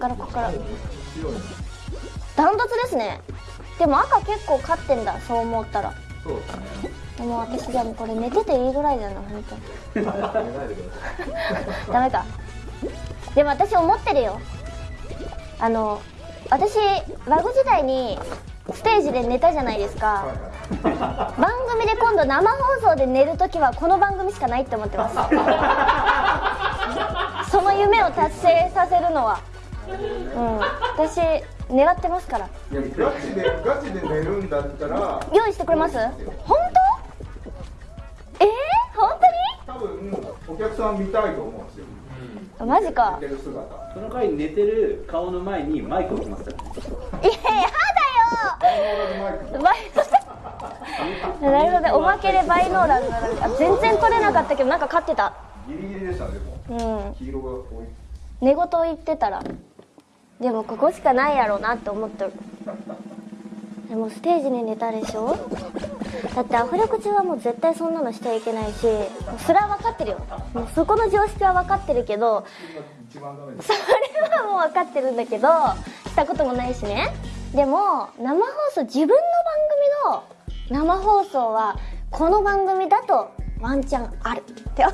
からここから。ダントツですね。でも赤結構勝ってんだそう思ったら。そうですねでも私でもこれ寝てていいぐらいだな本当。に ダメか。でも私思ってるよ。あの私バグ時代にステージで寝たじゃないですか。番組で今度生放送で寝るときはこの番組しかないって思ってます。その夢を達成させるのはうん私狙ってますから。いやガチでガチで寝るんだったら用意してくれます？本当？えー、本多分お客さん見たいと思うんですよ。当にマジか。寝てる姿。その回寝てる顔の前にマイク置きますからいややだよ。なるほどね。おまけでバイノーラルな全然取れなかったけどなんか勝ってた。ギリギリでしたねでもうん。黄色が多い。寝言言ってたらでもここしかないやろうなって思ってる。でもステージに寝たでしょ？だってアフレコ中はもう絶対そんなのしちゃいけないしそれは分かってるよ。もうそこの常識は分かってるけどそれはもう分かってるんだけどしたこともないしね。でも生放送自分の番組の生放送はこの番組だとワンチャンあるって